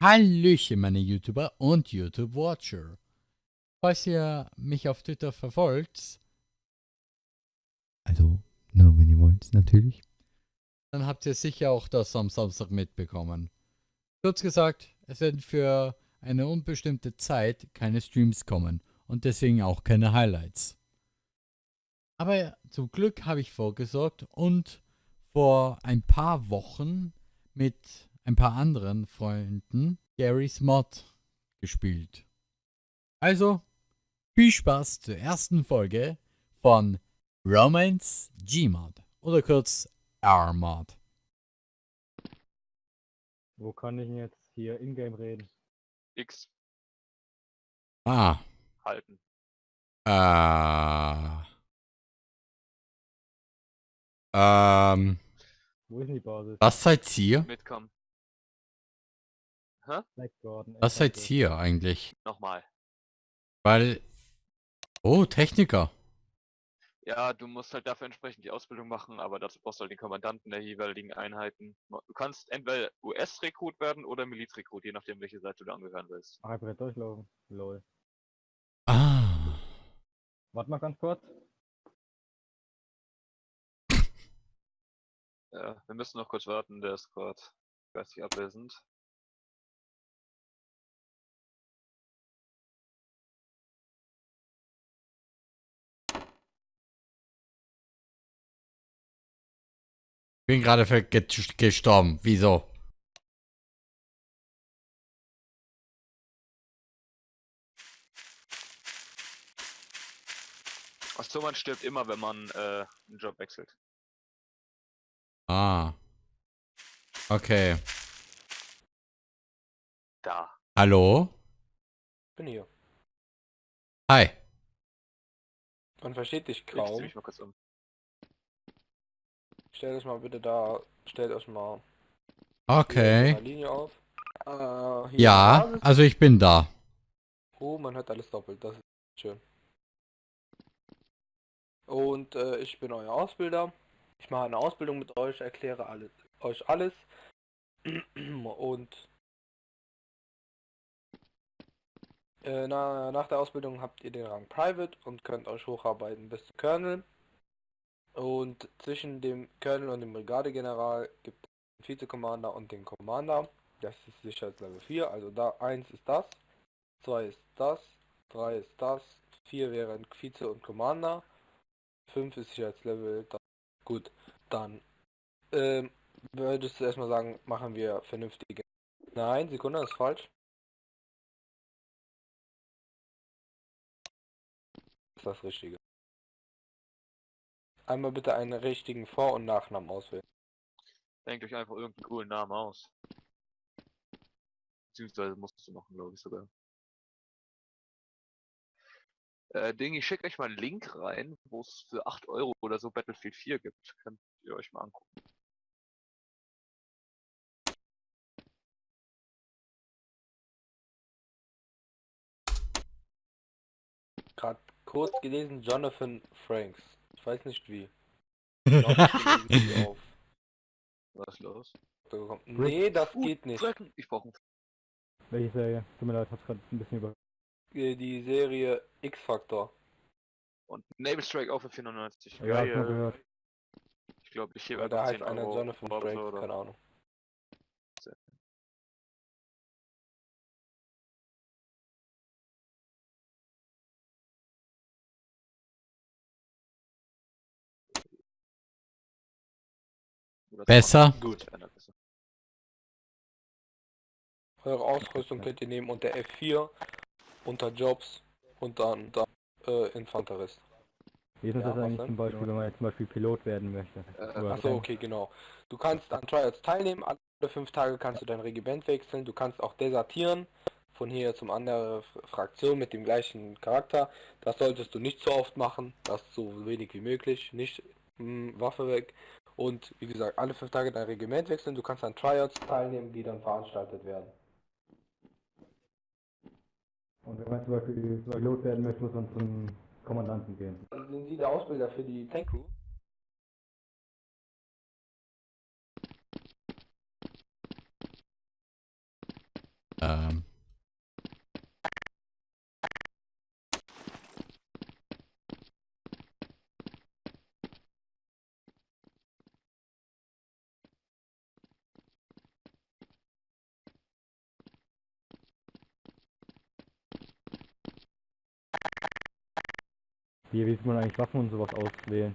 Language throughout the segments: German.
Hallöchen, meine YouTuber und YouTube-Watcher. Falls ihr mich auf Twitter verfolgt, also nur wenn ihr wollt, natürlich, dann habt ihr sicher auch das am Samstag mitbekommen. Kurz gesagt, es werden für eine unbestimmte Zeit keine Streams kommen und deswegen auch keine Highlights. Aber zum Glück habe ich vorgesorgt und vor ein paar Wochen mit ein paar anderen Freunden Gary's Mod gespielt. Also, viel Spaß zur ersten Folge von Romance Gmod oder kurz R-Mod. Wo kann ich denn jetzt hier in-game reden? X Ah, halten. äh, ähm, Wo ist denn die Basis? was seid ihr? Mitkommen. Black Gordon. Was seid Eckhart. ihr eigentlich? Nochmal. Weil, oh, Techniker. Ja, du musst halt dafür entsprechend die Ausbildung machen, aber dazu brauchst du halt den Kommandanten der jeweiligen Einheiten. Du kannst entweder US-Rekrut werden oder Milizrekrut, je nachdem, welche Seite du angehören willst. Ach, einfach durchlaufen. Lol. Ah, Warte mal ganz kurz. Ja, wir müssen noch kurz warten, der ist gerade geistig abwesend. Bin gerade gestorben. Wieso? Achso, man stirbt immer, wenn man äh, einen Job wechselt. Ah. Okay. Da. Hallo? bin hier. Hi. Man versteht dich Ich zieh kaum. mich mal kurz um. Stellt euch mal bitte da, stellt euch mal Okay. Linie auf. Äh, Ja, also ich bin da. Oh, man hört alles doppelt, das ist schön. Und äh, ich bin euer Ausbilder. Ich mache eine Ausbildung mit euch, erkläre alles, euch alles. Und äh, na, nach der Ausbildung habt ihr den Rang Private und könnt euch hocharbeiten bis zu Colonel. Und zwischen dem Colonel und dem Brigadegeneral gibt es den Vize-Commander und den Commander. Das ist Sicherheitslevel 4, also da 1 ist das, 2 ist das, 3 ist das, 4 wären Vize und Commander, 5 ist Sicherheitslevel, das. gut, dann ähm, würdest du erstmal sagen, machen wir vernünftige. Nein, Sekunde, das ist falsch. Das ist das Richtige. Einmal bitte einen richtigen Vor- und Nachnamen auswählen. Denkt euch einfach irgendeinen coolen Namen aus. Beziehungsweise musst du machen, glaube ich sogar. Äh, Ding, ich schicke euch mal einen Link rein, wo es für 8 Euro oder so Battlefield 4 gibt. Könnt ihr euch mal angucken. Gerade kurz gelesen, Jonathan Franks. Ich weiß nicht wie. Ich glaub, ich auf Was ist los? Nee, das Uh, geht nicht. Dragon. Ich brauche einen. Welche Serie? Tut mir leid, hab's gerade ein bisschen über. Äh, Die Serie X-Factor. Und Naval Strike auch für 499. Ja, Geil. gehört. Ich glaube, ich hebe Ja, da heißt 10 einer Jonathan oder? keine Ahnung. Besser? 20. Gut. Eure Ausrüstung könnt ihr nehmen unter F4, unter Jobs und dann, äh, Infanterist. Wie ist Ja, das eigentlich zum Beispiel, wenn man jetzt zum Beispiel Pilot werden möchte? Äh, Achso, okay, genau. Du kannst an Trials teilnehmen, alle fünf Tage kannst du dein Regiment wechseln, du kannst auch desertieren von hier zum anderen Fraktion mit dem gleichen Charakter. Das solltest du nicht so oft machen, das so wenig wie möglich, nicht mh, Waffe weg. Und wie gesagt, alle fünf Tage dein Regiment wechseln, du kannst an Tryouts teilnehmen, die dann veranstaltet werden. Und wenn man zum Beispiel Pilot werden möchte, muss man zum Kommandanten gehen. Sind Sie der Ausbilder für die Tank Crew? Ähm. Wie, sieht man eigentlich Waffen und sowas auswählen?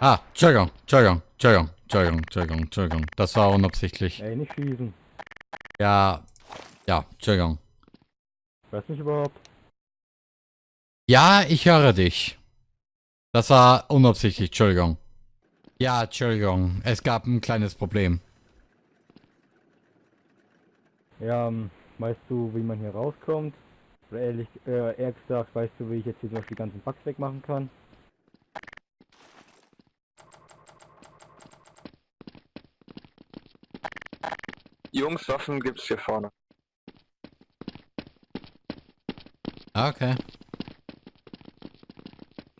Ah, Entschuldigung, Entschuldigung, Entschuldigung, Entschuldigung, Entschuldigung, Entschuldigung. Das war unabsichtlich. Ey, nicht schießen. Ja, ja, Entschuldigung. Du mich überhaupt? Ja, ich höre dich. Das war unabsichtlich, Entschuldigung. Ja, Entschuldigung, es gab ein kleines Problem. Ja, ähm, weißt du, wie man hier rauskommt? Oder ehrlich, äh, eher gesagt, weißt du, wie ich jetzt hier zum Beispiel die ganzen Bugs wegmachen kann? Jungs, Waffen gibt's hier vorne. Ah, Okay.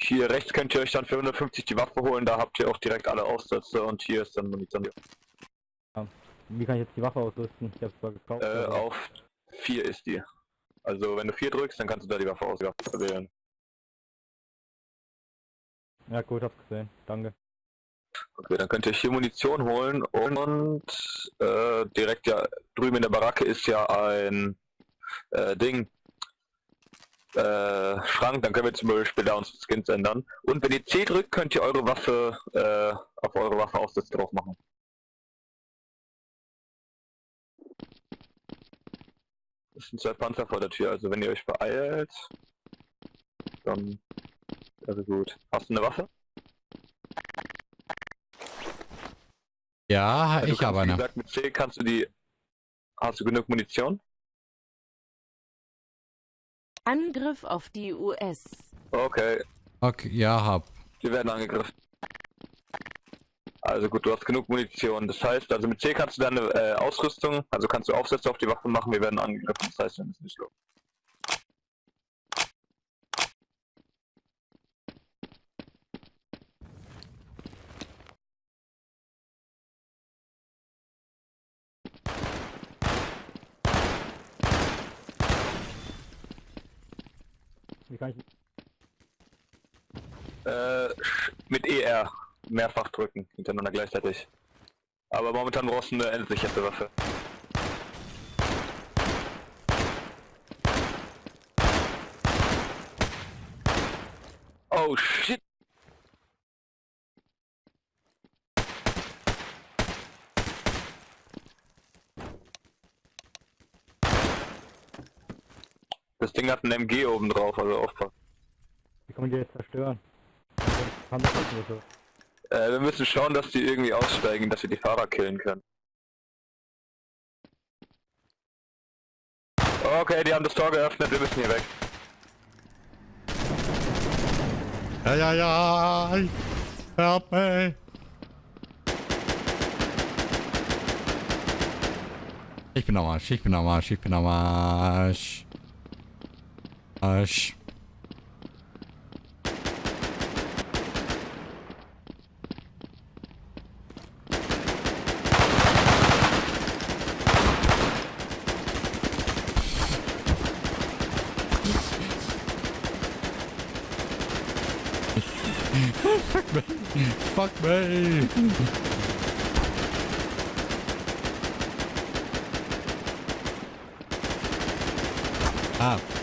Hier rechts könnt ihr euch dann für 150 die Waffe holen, da habt ihr auch direkt alle Aufsätze und hier ist dann Munition. Wie kann ich jetzt die Waffe ausrüsten? Ich hab's zwar gekauft. Äh, auf 4 ist die. Also wenn du 4 drückst, dann kannst du da die Waffe auswählen. Ja gut, hab's gesehen. Danke. Okay, dann könnt ihr hier Munition holen und äh, direkt ja drüben in der Baracke ist ja ein äh, Ding. Äh, Schrank, dann können wir zum Beispiel da unsere Skins ändern. Und wenn ihr C drückt, könnt ihr eure Waffe äh, auf eure Waffe Aufsätze drauf machen. Das sind zwei Panzer vor der Tür, also wenn ihr euch beeilt, dann wäre gut. Hast du eine Waffe? Ja, Also ich habe Wie eine. gesagt, mit C kannst du die. Hast du genug Munition? Angriff auf die US. Okay, Okay, ja, hab. wir werden angegriffen. Also gut, du hast genug Munition. Das heißt, also mit C kannst du deine äh, Ausrüstung, also kannst du Aufsätze auf die Waffe machen, wir werden angegriffen. Das heißt, wir müssen nicht los. Wie kann ich. Äh, mit ER mehrfach drücken, hintereinander gleichzeitig. Aber momentan brauchst du eine entsicherte Waffe. Oh shit! Das Ding hat ein MG oben drauf, also aufpassen. Wie kann man die jetzt zerstören? Äh, wir müssen schauen, dass die irgendwie aussteigen, dass wir die Fahrer killen können. Okay, die haben das Tor geöffnet, wir müssen hier weg. Ja, ja, ja. Help me. Ich bin am Arsch, ich bin am Arsch, ich bin am Arsch. Arsch. Fuck me. Ah. Ah.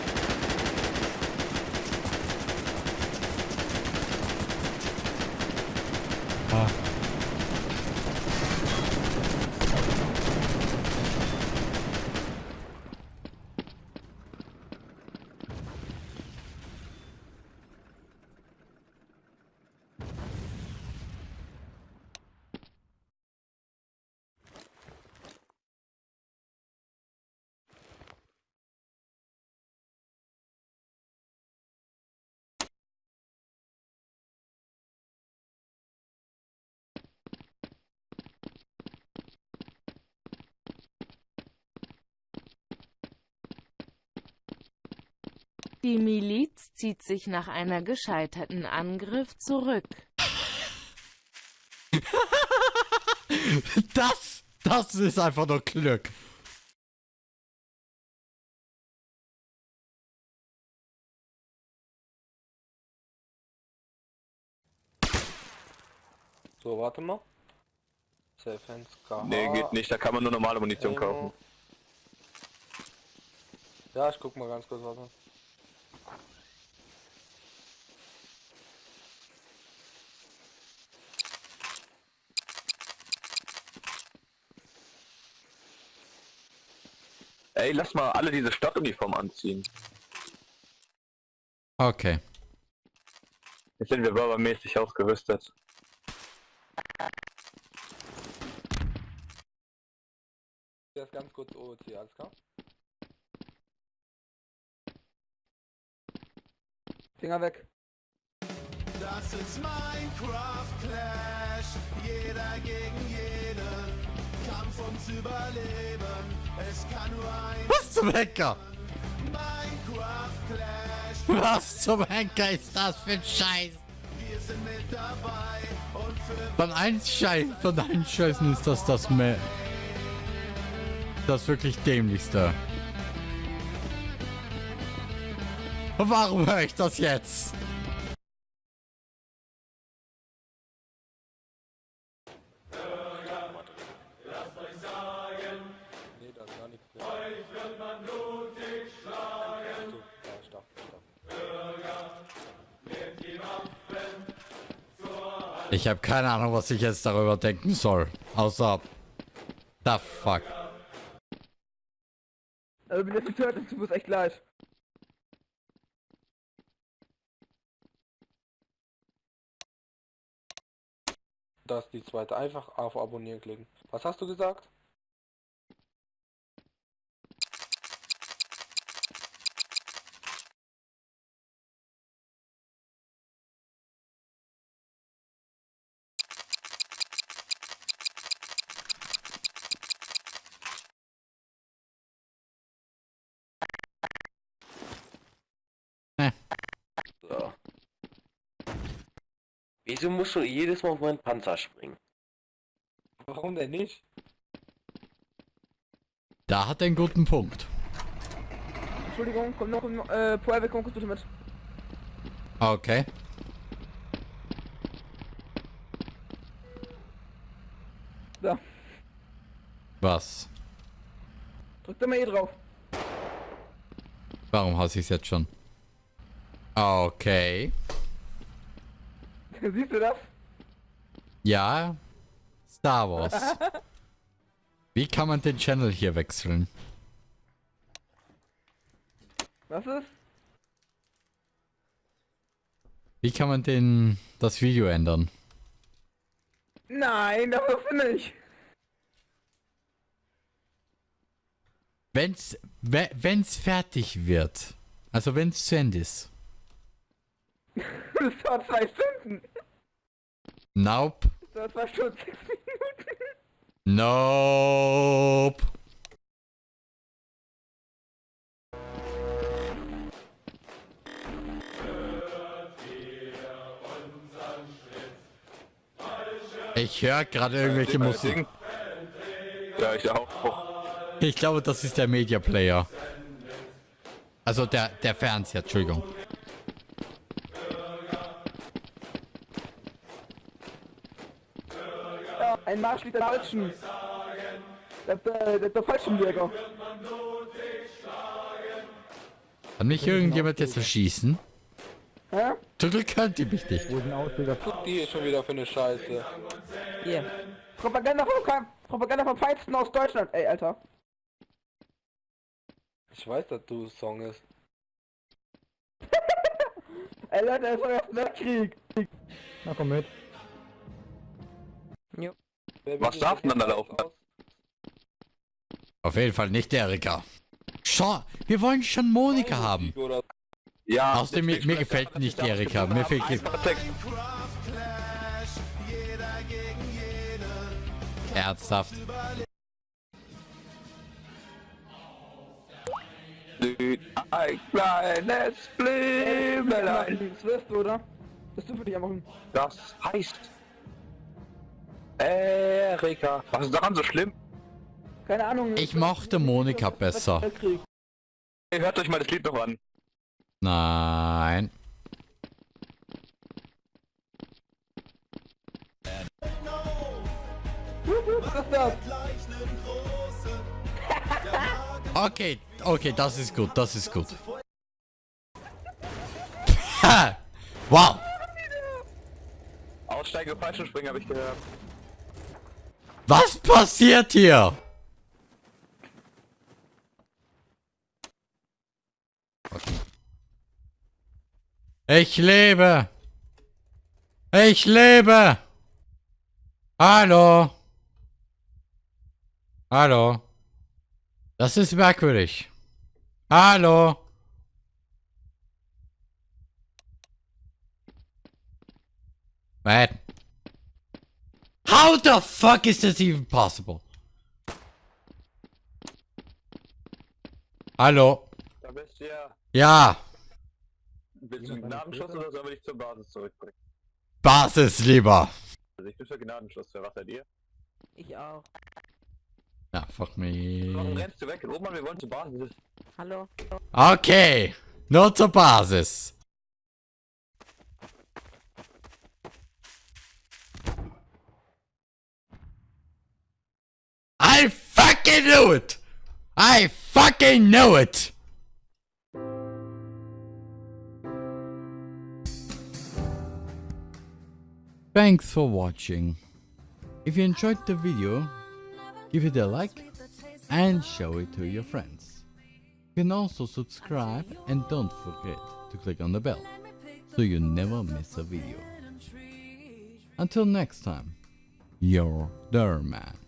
Die Miliz zieht sich nach einer gescheiterten Angriff zurück. Das, das ist einfach nur Glück. So, warte mal. Safe Hands Nee, geht nicht, da kann man nur normale Munition ähm, kaufen. Ja, ich guck mal ganz kurz, was. warte. Ey, lass mal alle diese Stadtuniform anziehen. Okay. Jetzt sind wir bürgermäßig ausgerüstet. Jetzt ganz kurz OOC, alles klar? Finger weg. Das ist Minecraft Clash, jeder gegen jeden. Kampf ums Überleben, Was zum Henker? Was zum Henker ist das für ein Scheiß? Von allen Scheiß, von allen Scheißen ist das das mehr. Das wirklich dämlichste. Warum höre ich das jetzt? Ich habe keine Ahnung, was ich jetzt darüber denken soll. Außer. The fuck. Also bin jetzt getötet, du musst echt gleich. Das ist die zweite. Einfach auf Abonnieren klicken. Was hast du gesagt? So. Wieso musst du jedes Mal auf meinen Panzer springen? Warum denn nicht? Da hat er einen guten Punkt. Entschuldigung, komm noch, äh, Private, komm kurz bitte mit. Okay. Da, Was? drück da mal E drauf. Warum hasse ich es jetzt schon? Okay. Siehst du das? Ja. Star Wars. Wie kann man den Channel hier wechseln? Was ist? Wie kann man den das Video ändern? Nein, das du nicht. Wenn's we- wenn's fertig wird. Also wenn's zu Ende ist. Das war zwei Stunden. Nope. Das war schon sechs Minuten. Nope. Ich höre gerade irgendwelche Musik. Ja, ich auch. Ich glaube, das ist der Media Player. Also der, der Fernseher, Entschuldigung. Ja, ein Marsch liegt der Falschen. Der, der, der, der Fallschirmjäger. Kann mich irgendjemand jetzt erschießen? Hä? Glück könnt ihr mich nicht. Guck die hier schon wieder für eine Scheiße. Yeah. Propaganda vom, Propaganda vom Feinsten aus Deutschland. Ey, Alter. Ich weiß, dass du Song ist. Ey, Leute, es ist euer Weltkrieg. Na komm mit. Wer Was darf denn dann da laufen? Auf jeden Fall nicht Erika. Schau, wir wollen schon Monika haben. Ja. Außerdem, mir, mir gefällt nicht die Erika. Mir fehlt ernsthaft. Ein kleines Blümelein. Das wirst du, oder? Das du für dich einfach hin. Das heißt. Erika. Was ist daran so schlimm? Keine Ahnung. Ich mochte Monika besser. Hey, hört euch mal das Lied noch an. Nein. Okay, okay, das ist gut, das ist gut. Wow! Aussteige Fallschirmspringen habe ich gehört. Was passiert hier? Ich lebe! Ich lebe! Hallo! Hallo! Das ist merkwürdig. Hallo! What? How the fuck is this even possible? Hallo? Da bist du ja. Ja, Willst du einen Gnadenschuss oder sollen wir dich zur Basis zurückbringen? Basis lieber. Also ich bin für Gnadenschuss. Wer was seid ihr? Ich auch. Ja, fuck Warum me. rennst du weg? Roman, wir wollen zur Basis. Hallo? Okay, nur zur Basis. Fucking knew it! I fucking knew it! Thanks for watching. If you enjoyed the video, give it a like and show it to your friends. You can also subscribe and don't forget to click on the bell so you never miss a video. Until next time, your Derman.